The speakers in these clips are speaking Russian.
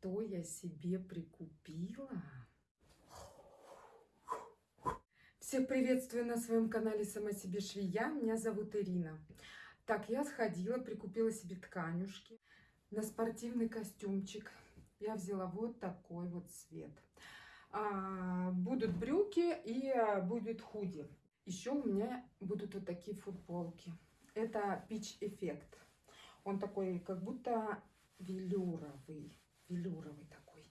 что я себе прикупила? Всех приветствую на своем канале Сама себе швея. Меня зовут Ирина. Так, я сходила, прикупила себе тканюшки на спортивный костюмчик. Я взяла вот такой вот цвет. А, будут брюки и а, будет худи. Еще у меня будут вот такие футболки. Это Peach Effect. Он такой, как будто велюровый. Велюровый такой.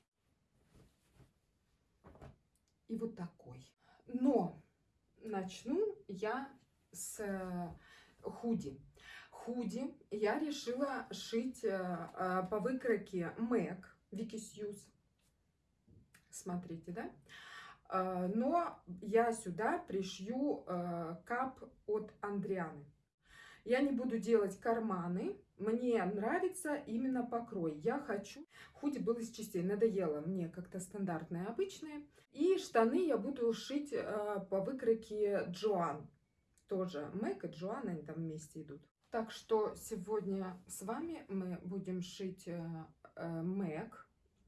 И вот такой. Но начну я с э, худи. Худи я решила шить э, э, по выкройке MAC Вики Сьюз. Смотрите, да? Но я сюда пришью кап от Андрианы. Я не буду делать карманы. Мне нравится именно покрой. Я хочу... Худи был из частей. Надоело мне как-то стандартное, обычное. И штаны я буду шить э, по выкройке Джоан. Тоже Мэг и Джоан, они там вместе идут. Так что сегодня с вами мы будем шить э, э,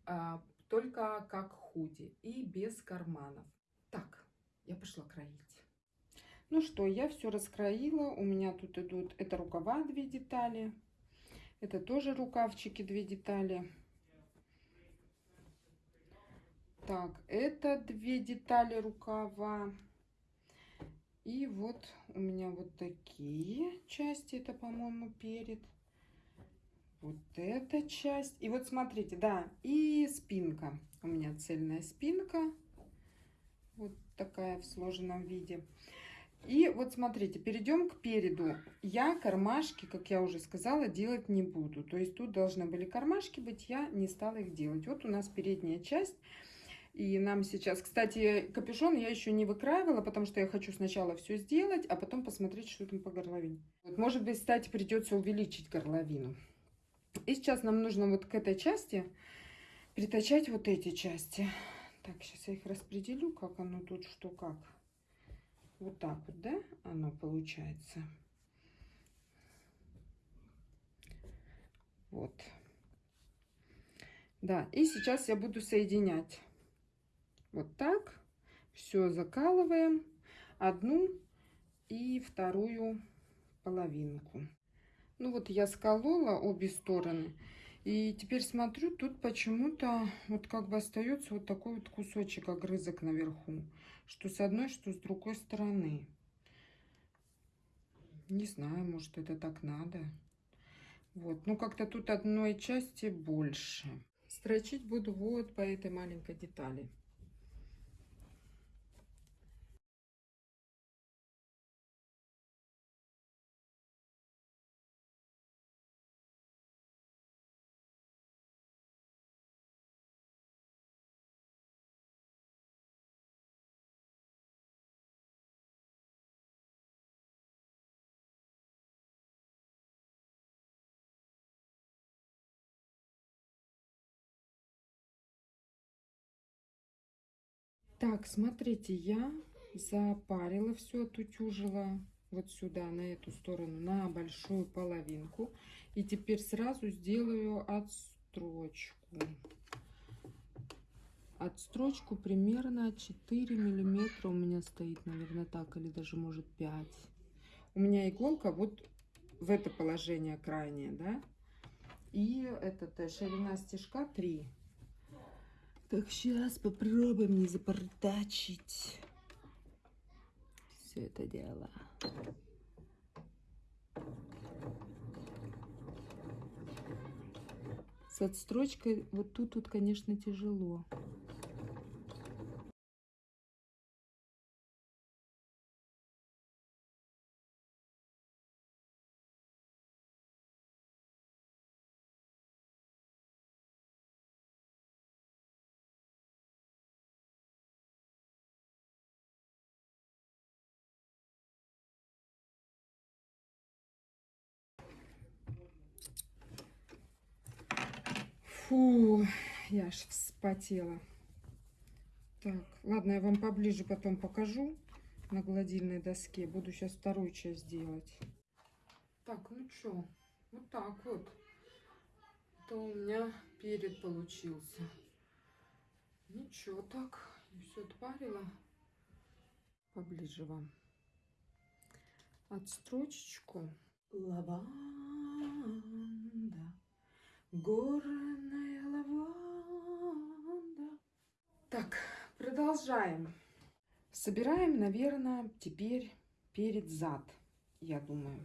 э, только как худи и без карманов. Так, я пошла кроить. Ну что, я все раскроила. У меня тут идут, это рукава две детали. Это тоже рукавчики две детали. Так, это две детали рукава. И вот у меня вот такие части. Это, по-моему, перед. Вот эта часть. И вот смотрите, да, и спинка. У меня цельная спинка. Вот такая в сложенном виде. И вот смотрите, перейдем к переду. Я кармашки, как я уже сказала, делать не буду. То есть тут должны были кармашки быть, я не стала их делать. Вот у нас передняя часть. И нам сейчас, кстати, капюшон я еще не выкраивала, потому что я хочу сначала все сделать, а потом посмотреть, что там по горловине. Вот, может быть, кстати, придется увеличить горловину. И сейчас нам нужно вот к этой части притачать вот эти части. Так, сейчас я их распределю, как оно тут, что как. Вот так вот, да, оно получается. Вот. Да, и сейчас я буду соединять. Вот так. Все закалываем. Одну и вторую половинку. Ну вот я сколола обе стороны. И теперь смотрю, тут почему-то вот как бы остается вот такой вот кусочек огрызок наверху. Что с одной, что с другой стороны. Не знаю, может это так надо. Вот, ну как-то тут одной части больше. Строчить буду вот по этой маленькой детали. Так, смотрите, я запарила все, отутюжила вот сюда, на эту сторону, на большую половинку. И теперь сразу сделаю отстрочку. Отстрочку примерно 4 миллиметра у меня стоит, наверное, так, или даже может 5. У меня иголка вот в это положение крайнее, да. И этот э, ширина стежка 3 так, сейчас попробуем не запортачить все это дело. С отстрочкой вот тут, вот, конечно, тяжело. Фу, я аж вспотела. Так, ладно, я вам поближе потом покажу на гладильной доске. Буду сейчас вторую часть делать. Так, ну что, вот так вот. Это у меня перед получился. Ничего так. Все отпарила. Поближе вам. Отстрочечку. Лаванда. Горная лаванда. Так, продолжаем. Собираем, наверное, теперь перед зад, я думаю.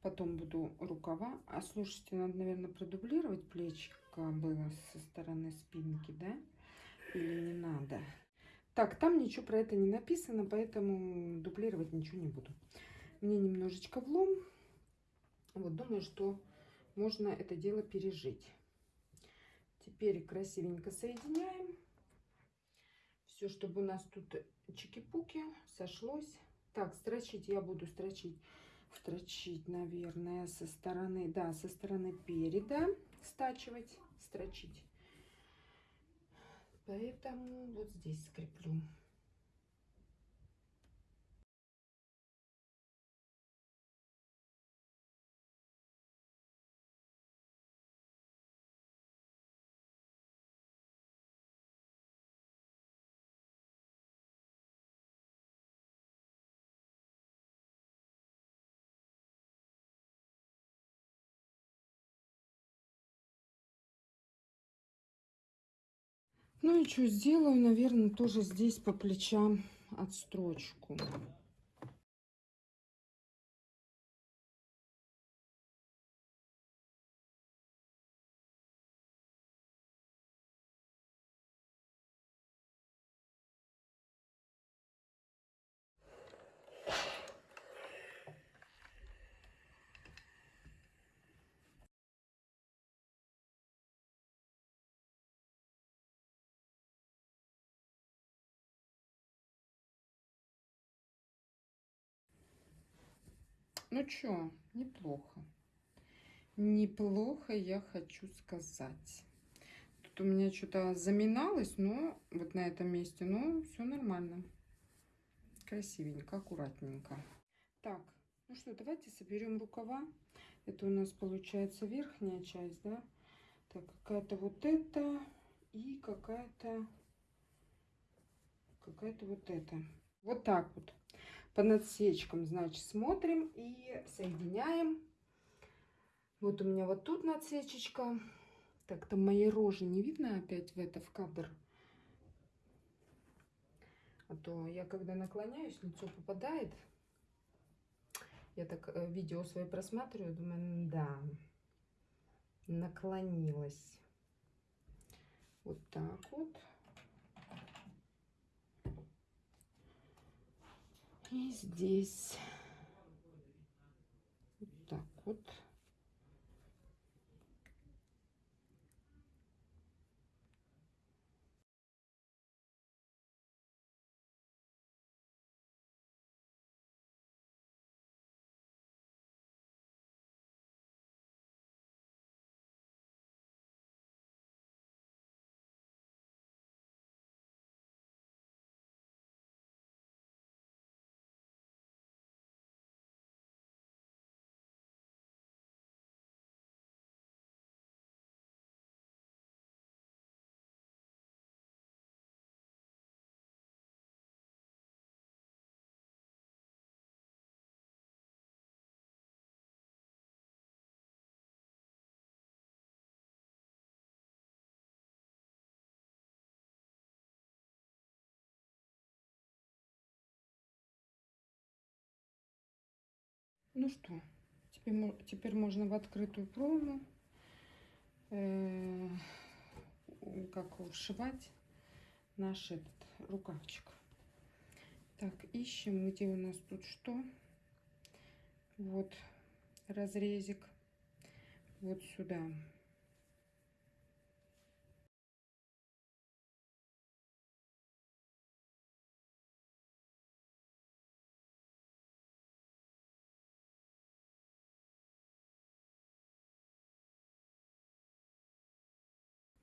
Потом буду рукава. А слушайте, надо, наверное, продублировать плечико было со стороны спинки, да? Или не надо? Так, там ничего про это не написано, поэтому дублировать ничего не буду. Мне немножечко влом. Вот, думаю, что можно это дело пережить. Теперь красивенько соединяем. Все, чтобы у нас тут чики-пуки сошлось. Так, строчить я буду строчить строчить, наверное, со стороны, да, со стороны переда стачивать, строчить. Поэтому вот здесь скреплю. Ну и что сделаю, наверное, тоже здесь по плечам отстрочку. Ну что, неплохо. Неплохо, я хочу сказать. Тут у меня что-то заминалось, но вот на этом месте, но все нормально. Красивенько, аккуратненько. Так, ну что, давайте соберем рукава. Это у нас получается верхняя часть, да? Так, какая-то вот эта и какая-то какая-то вот эта. Вот так вот по надсечкам, значит, смотрим и соединяем. Вот у меня вот тут надсечечка. Так, там моей рожи не видно опять в это, в кадр. А то я, когда наклоняюсь, лицо попадает. Я так э, видео свои просматриваю, думаю, да, наклонилась. Вот так вот. И здесь вот так вот. Ну что, теперь, теперь можно в открытую промо э, как вшивать наш этот рукавчик. Так, ищем, где у нас тут что. Вот разрезик. Вот сюда.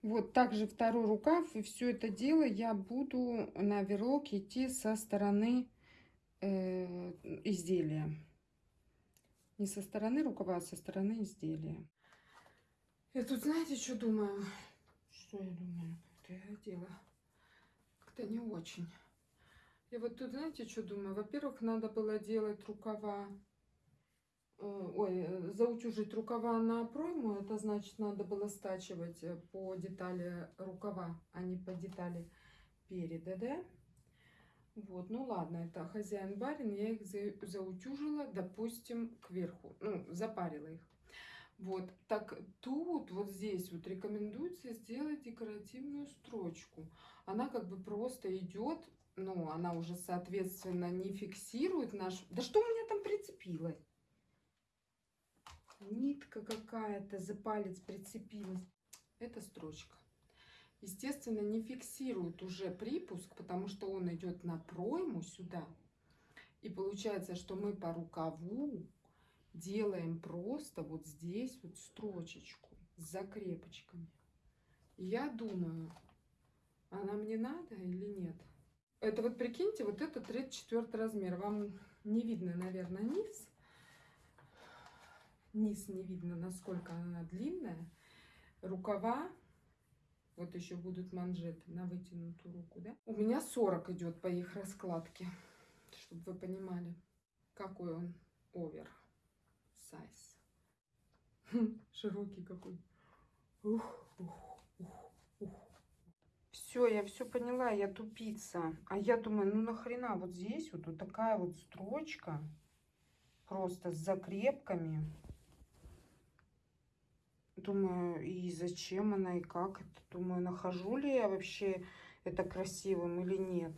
Вот также второй рукав. И все это дело я буду на верлок идти со стороны э, изделия. Не со стороны рукава, а со стороны изделия. Я тут, знаете, что думаю? Что я думаю? Как-то я дело как-то не очень. Я вот тут, знаете, что думаю? Во-первых, надо было делать рукава, ой, э, заутюжить рукава на пройму. Это значит, надо было стачивать э, по детали рукава, а не по детали переда, да? Вот, ну ладно, это хозяин-барин, я их за, заутюжила, допустим, кверху, ну, запарила их. Вот, так тут, вот здесь вот рекомендуется сделать декоративную строчку. Она как бы просто идет, ну, она уже, соответственно, не фиксирует наш... Да что у меня там прицепилось? Нитка какая-то за палец прицепилась. Это строчка. Естественно, не фиксирует уже припуск, потому что он идет на пройму сюда. И получается, что мы по рукаву делаем просто вот здесь вот строчечку с закрепочками. я думаю, она мне надо или нет? Это вот прикиньте, вот это 34 размер. Вам не видно, наверное, низ. Низ не видно, насколько она длинная. Рукава, вот еще будут манжеты на вытянутую руку, да? У меня 40 идет по их раскладке, чтобы вы понимали, какой он овер сайз. Широкий какой. Ух, ух, ух, ух. Все, я все поняла, я тупица. А я думаю, ну нахрена вот здесь вот, вот такая вот строчка. Просто с закрепками. Думаю, и зачем она, и как это. Думаю, нахожу ли я вообще это красивым или нет.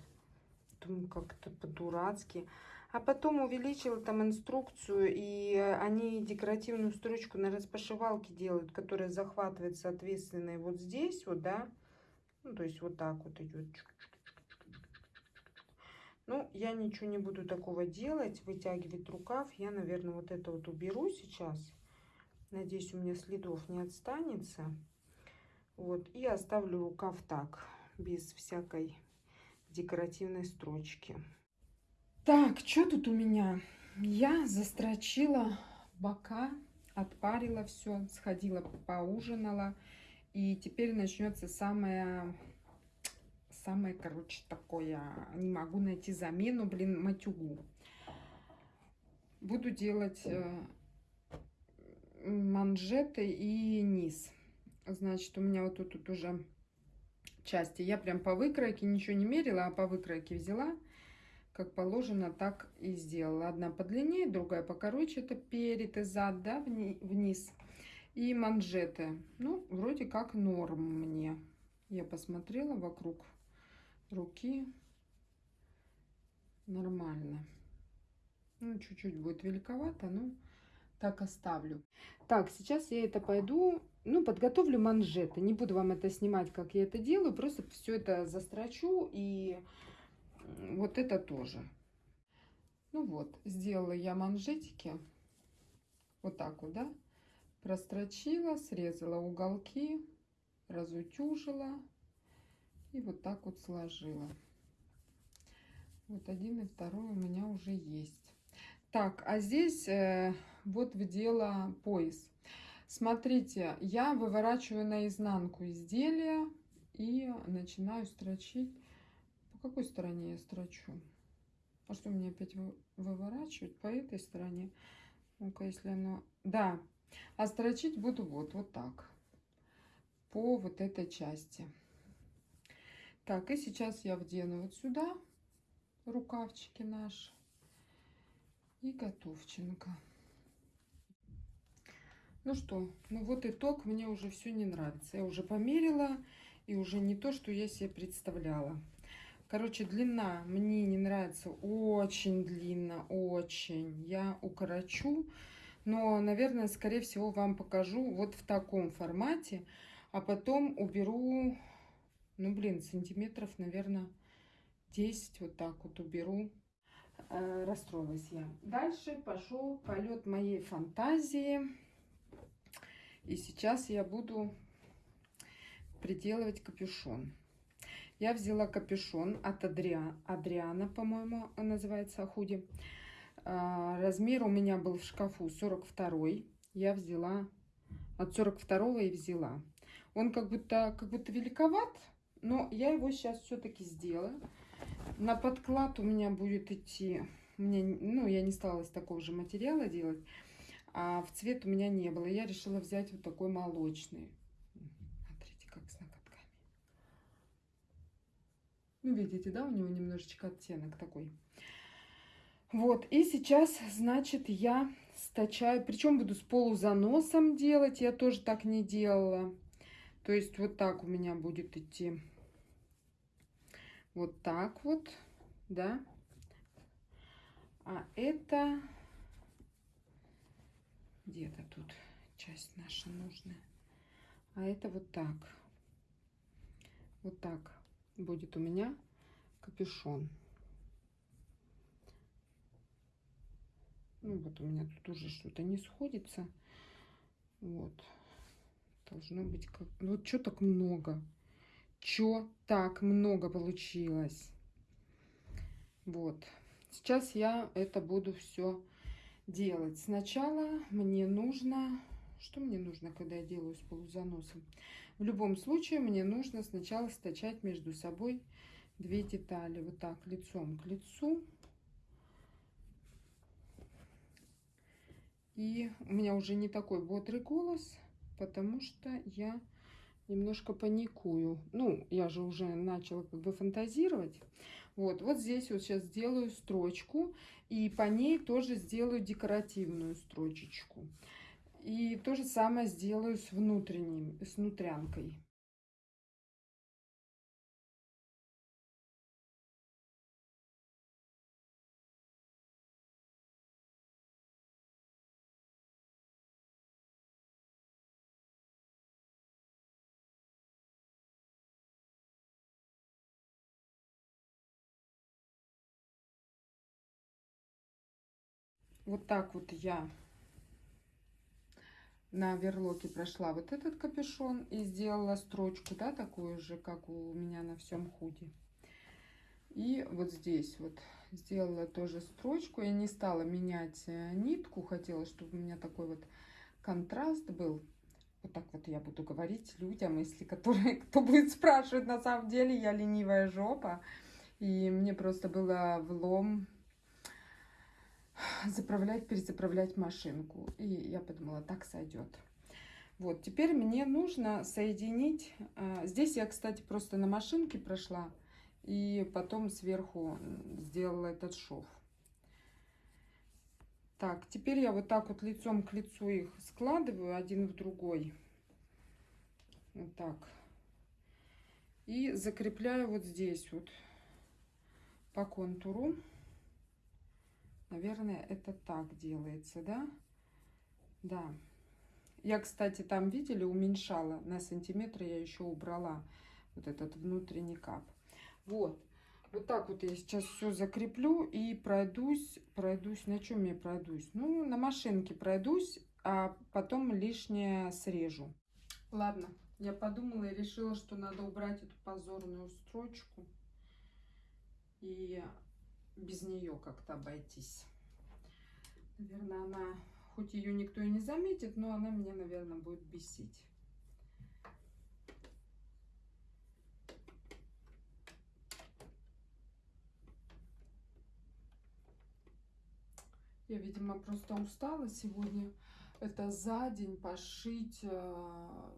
Думаю, как-то по-дурацки. А потом увеличила там инструкцию, и они декоративную строчку на распашивалке делают, которая захватывает, соответственно, вот здесь вот, да. Ну, то есть вот так вот идет. Ну, я ничего не буду такого делать, вытягивать рукав. Я, наверное, вот это вот уберу сейчас. Надеюсь, у меня следов не отстанется. Вот, и оставлю рукав так, без всякой декоративной строчки. Так, что тут у меня? Я застрочила бока, отпарила все, сходила, поужинала. И теперь начнется самое, самое, короче, такое, не могу найти замену, блин, матюгу. Буду делать э, манжеты и низ. Значит, у меня вот тут, тут уже части. Я прям по выкройке ничего не мерила, а по выкройке взяла как положено, так и сделала. Одна подлиннее, другая покороче. Это перед и зад, да, вниз. И манжеты. Ну, вроде как норм мне. Я посмотрела вокруг руки. Нормально. Ну, чуть-чуть будет великовато, но так оставлю. Так, сейчас я это пойду, ну, подготовлю манжеты. Не буду вам это снимать, как я это делаю. Просто все это застрочу и вот это тоже. Ну вот, сделала я манжетики. Вот так вот, да? Прострочила, срезала уголки, разутюжила и вот так вот сложила. Вот один и второй у меня уже есть. Так, а здесь э, вот в дело пояс. Смотрите, я выворачиваю наизнанку изделия и начинаю строчить по какой стороне я строчу? А что мне опять выворачивать? По этой стороне. Ну-ка, если оно... Да. А строчить буду вот, вот так. По вот этой части. Так, и сейчас я вдену вот сюда рукавчики наши. И готовченко. Ну что, ну вот итог. Мне уже все не нравится. Я уже померила. И уже не то, что я себе представляла. Короче, длина мне не нравится. Очень длинно, очень. Я укорочу. Но, наверное, скорее всего, вам покажу вот в таком формате. А потом уберу, ну, блин, сантиметров, наверное, 10 вот так вот уберу. Э, расстроилась я. Дальше пошел полет моей фантазии. И сейчас я буду приделывать капюшон. Я взяла капюшон от Адриа, Адриана, по-моему, называется худи. А, размер у меня был в шкафу 42. Я взяла от 42 и взяла. Он как будто, как будто великоват, но я его сейчас все-таки сделаю. На подклад у меня будет идти, мне, ну, я не стала из такого же материала делать, а в цвет у меня не было. Я решила взять вот такой молочный. Смотрите, как с ноготками. Ну, видите, да, у него немножечко оттенок такой. Вот, и сейчас, значит, я стачаю, причем буду с полузаносом делать, я тоже так не делала. То есть вот так у меня будет идти. Вот так вот, да. А это где-то тут часть наша нужная. А это вот так. Вот так будет у меня капюшон. Ну вот у меня тут уже что-то не сходится. Вот. Должно быть как... Ну, вот что так много? Чё так много получилось? Вот. Сейчас я это буду все делать. Сначала мне нужно... Что мне нужно, когда я делаю с полузаносом? В любом случае мне нужно сначала стачать между собой две детали. Вот так, лицом к лицу. И у меня уже не такой бодрый голос, потому что я немножко паникую. Ну, я же уже начала как бы фантазировать. Вот, вот здесь вот сейчас сделаю строчку, и по ней тоже сделаю декоративную строчечку. И то же самое сделаю с внутренним, с внутрянкой. Вот так вот я на верлоке прошла вот этот капюшон и сделала строчку, да, такую же, как у меня на всем худе. И вот здесь вот сделала тоже строчку. Я не стала менять э, нитку, хотела, чтобы у меня такой вот контраст был. Вот так вот я буду говорить людям, если которые, кто будет спрашивать, на самом деле я ленивая жопа. И мне просто было влом заправлять, перезаправлять машинку. И я подумала, так сойдет. Вот, теперь мне нужно соединить... А, здесь я, кстати, просто на машинке прошла. И потом сверху сделала этот шов. Так, теперь я вот так вот лицом к лицу их складываю один в другой. Вот так. И закрепляю вот здесь вот по контуру. Наверное, это так делается, да? Да. Я, кстати, там, видели, уменьшала на сантиметр, я еще убрала вот этот внутренний кап. Вот. Вот так вот я сейчас все закреплю и пройдусь, пройдусь, на чем я пройдусь? Ну, на машинке пройдусь, а потом лишнее срежу. Ладно, я подумала и решила, что надо убрать эту позорную строчку. И без нее как-то обойтись. Наверное, она, хоть ее никто и не заметит, но она меня, наверное, будет бесить. Я, видимо, просто устала сегодня. Это за день пошить э,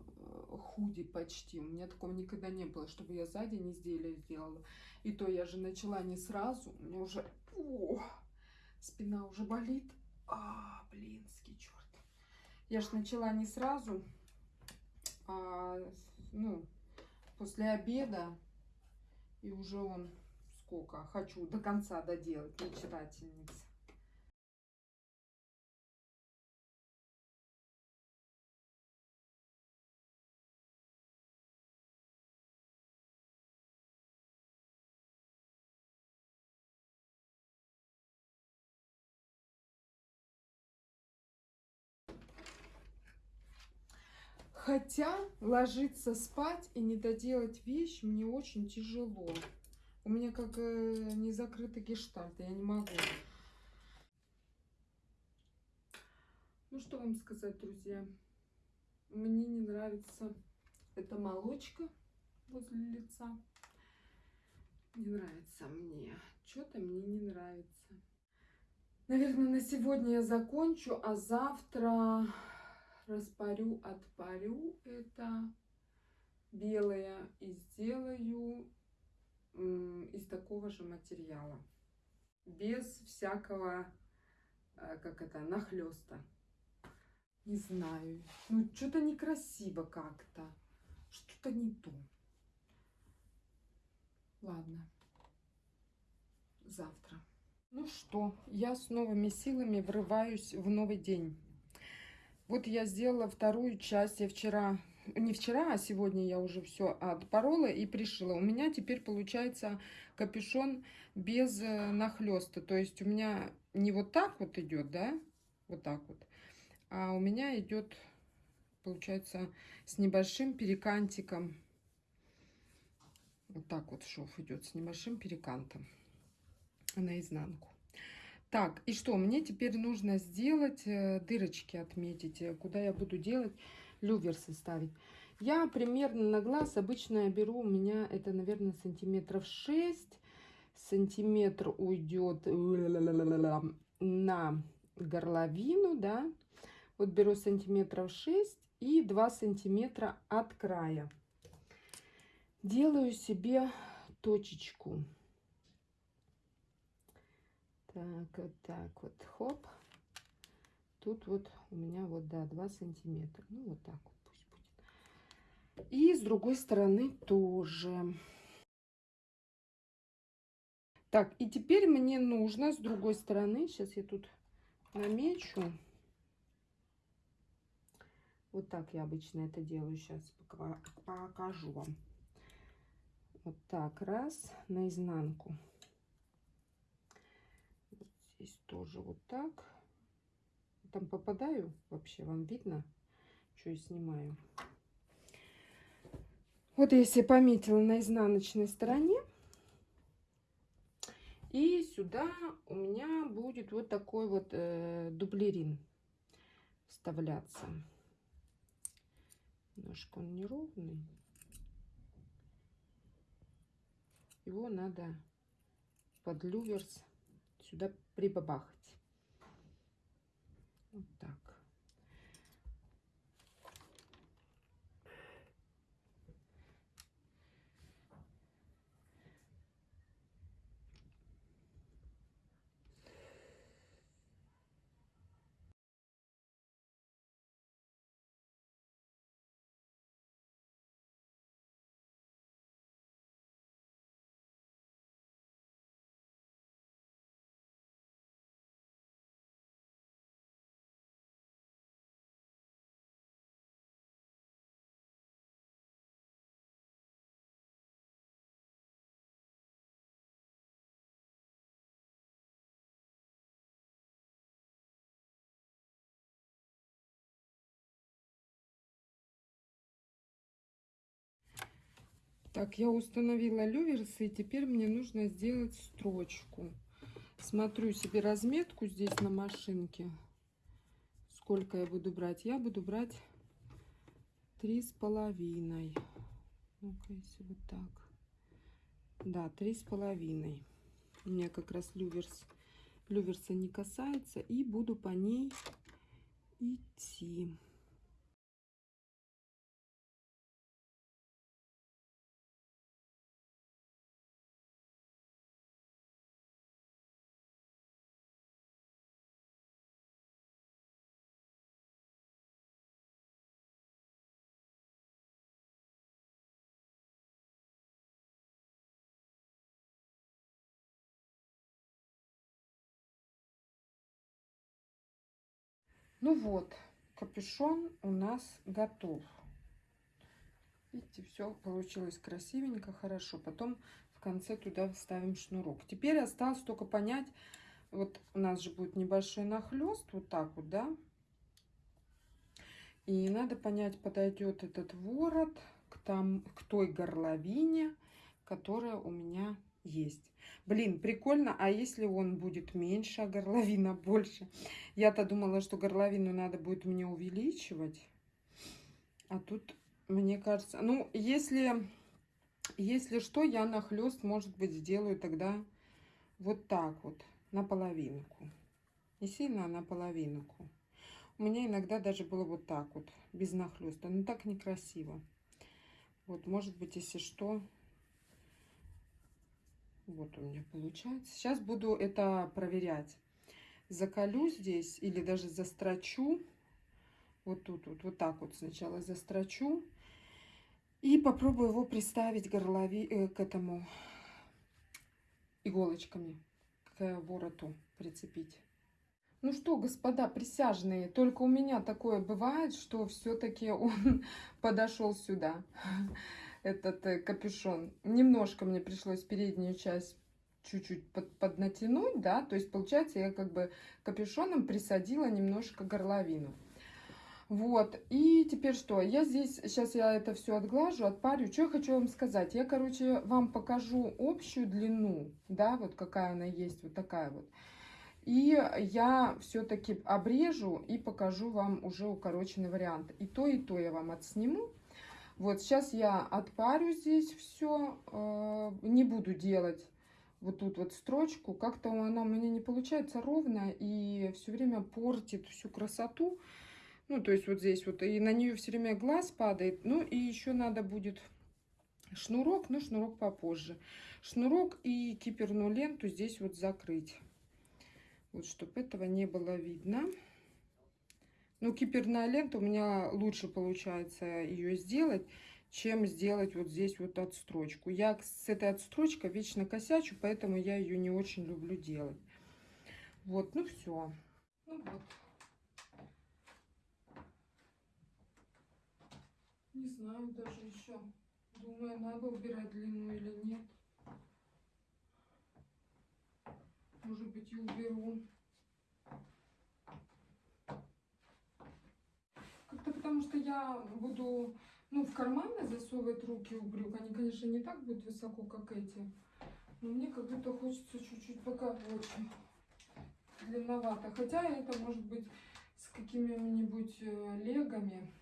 худи почти. У меня такого никогда не было, чтобы я за день изделие сделала. И то я же начала не сразу. У меня уже о, спина уже болит. А, блинский черт. Я же начала не сразу, а, ну, после обеда. И уже он сколько хочу до конца доделать, мечтательница. Хотя ложиться спать и не доделать вещь мне очень тяжело. У меня как э, не закрытый гештальт, я не могу. Ну что вам сказать, друзья? Мне не нравится эта молочка возле лица. Не нравится мне. Что-то мне не нравится. Наверное, на сегодня я закончу, а завтра распарю, отпарю это белое и сделаю из такого же материала. Без всякого, э, как это, нахлеста. Не знаю. Ну, что-то некрасиво как-то. Что-то не то. Ладно. Завтра. Ну что, я с новыми силами врываюсь в новый день. Вот я сделала вторую часть. Я вчера, не вчера, а сегодня я уже все отпорола и пришила. У меня теперь получается капюшон без э, нахлеста. То есть у меня не вот так вот идет, да, вот так вот. А у меня идет, получается, с небольшим перекантиком. Вот так вот шов идет с небольшим перекантом наизнанку. Так, и что? Мне теперь нужно сделать э, дырочки, отметить, э, куда я буду делать люверсы ставить. Я примерно на глаз обычно я беру, у меня это, наверное, сантиметров 6. Сантиметр уйдет на горловину, да. Вот беру сантиметров 6 и 2 сантиметра от края. Делаю себе точечку. Так, вот так вот, хоп. Тут вот у меня вот, да, 2 сантиметра. Ну, вот так вот пусть будет. И с другой стороны тоже. Так, и теперь мне нужно с другой стороны, сейчас я тут намечу. Вот так я обычно это делаю. Сейчас покажу вам. Вот так, раз, наизнанку. Здесь тоже вот так. Там попадаю вообще, вам видно, что я снимаю. Вот я себе пометила на изнаночной стороне. И сюда у меня будет вот такой вот э, дублерин вставляться. Немножко он неровный. Его надо под люверс сюда прибабахать. Вот так. Так, я установила люверсы, и теперь мне нужно сделать строчку. Смотрю себе разметку здесь на машинке. Сколько я буду брать? Я буду брать три с половиной. Ну-ка, если вот так. Да, три с половиной. У меня как раз люверс, люверса не касается. И буду по ней идти. Ну вот, капюшон у нас готов. Видите, все получилось красивенько, хорошо. Потом в конце туда вставим шнурок. Теперь осталось только понять, вот у нас же будет небольшой нахлест, вот так вот, да? И надо понять, подойдет этот ворот к, там, к той горловине, которая у меня есть. Блин, прикольно, а если он будет меньше, а горловина больше? Я-то думала, что горловину надо будет мне увеличивать. А тут, мне кажется, ну, если, если что, я нахлест, может быть, сделаю тогда вот так вот, на половинку. Не сильно, а на половинку. У меня иногда даже было вот так вот, без нахлеста. Но так некрасиво. Вот, может быть, если что, вот у меня получается. Сейчас буду это проверять. Заколю здесь или даже застрочу. Вот тут вот, вот так вот сначала застрочу. И попробую его приставить горлови, э, к этому иголочками, к вороту прицепить. Ну что, господа присяжные, только у меня такое бывает, что все-таки он подошел сюда, этот э, капюшон. Немножко мне пришлось переднюю часть чуть-чуть под, поднатянуть, да, то есть получается я как бы капюшоном присадила немножко горловину. Вот, и теперь что? Я здесь, сейчас я это все отглажу, отпарю. Что я хочу вам сказать? Я, короче, вам покажу общую длину, да, вот какая она есть, вот такая вот. И я все-таки обрежу и покажу вам уже укороченный вариант. И то, и то я вам отсниму. Вот сейчас я отпарю здесь все, э, не буду делать вот тут вот строчку. Как-то она у меня не получается ровно и все время портит всю красоту. Ну, то есть вот здесь вот, и на нее все время глаз падает. Ну, и еще надо будет шнурок, но шнурок попозже. Шнурок и киперную ленту здесь вот закрыть. Вот, чтобы этого не было видно. Ну, киперная лента у меня лучше получается ее сделать, чем сделать вот здесь вот отстрочку. Я с этой отстрочкой вечно косячу, поэтому я ее не очень люблю делать. Вот, ну все. Ну вот. Не знаю даже еще. Думаю, надо убирать длину или нет. Может быть, и уберу. Как-то потому что я буду, ну, в карманы засовывать руки у брюк. Они, конечно, не так будут высоко, как эти. Но мне как будто хочется чуть-чуть покороче. Длинновато. Хотя это может быть с какими-нибудь э, легами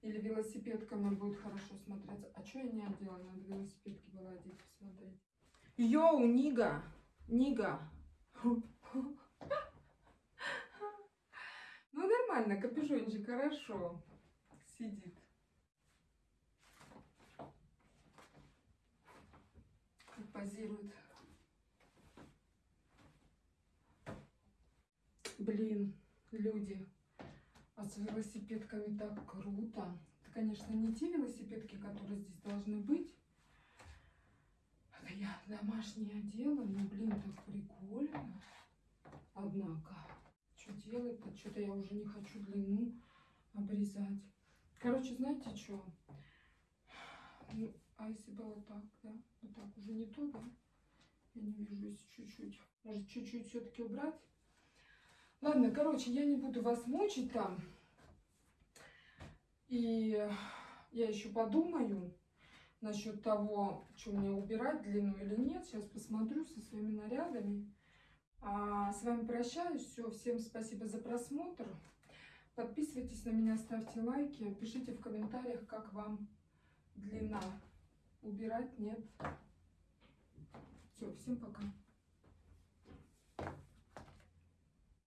или велосипедками будет хорошо смотреться. А что я не одела? Надо велосипедки была одеть, посмотреть. Йоу, Нига! Нига. Ну, нормально, капюшончик хорошо сидит. Позирует. Блин, люди. А с велосипедками так круто. Это, конечно, не те велосипедки, которые здесь должны быть. Это я домашнее одела, но, блин, так прикольно. Однако, что делать-то? Что-то я уже не хочу длину обрезать. Короче, знаете что? Ну, а если было так, да? Вот так уже не то, да? Я не вижу, если чуть-чуть. Может, чуть-чуть все-таки убрать? Ладно, короче, я не буду вас мучить там. И я еще подумаю насчет того, что мне убирать, длину или нет. Сейчас посмотрю со своими нарядами. А с вами прощаюсь. Все, всем спасибо за просмотр. Подписывайтесь на меня, ставьте лайки, пишите в комментариях, как вам длина. Убирать нет. Все, всем пока.